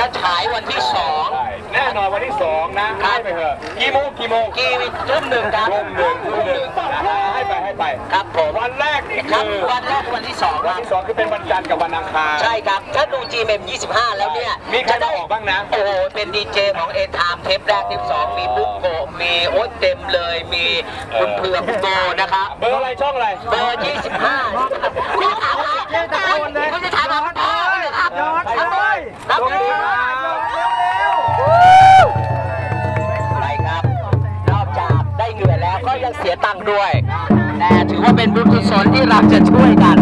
จะฉายวันที่สองใช่แน่นอนวันที่สองนะให้ไปเถอะกี่โมงกี่โมงกีทุ่มหนึ่งครับทุ่มหนึ่งทุ่มหนึ่งนะให้ไปให้ไปครับผมวันแรกนี่ครับคือวันแรกวันที่สองควันรับที่สองคือเป็นวันจันทร์กับวันอังคารใช่ครับถ้าดู GMM 25 แล้วเนี่ยมีใครมาออกบ้างนะโอ้โหเป็นดีเจของเอทามเทปแรกเทปสองมีบุ๊กโกะมีโอ๊ตเต็มเลยมีคุณเผือกคุณโบนะครับเบอร์อะไรช่องอะไรเบอร์ 25คุณจะถามอะไรคุณจะถามอะไรอ๋อครับย้อนครับไปครั ยังเสียตังค์ด้วย แต่ถือว่าเป็นบุญกุศลที่เราจะช่วยกัน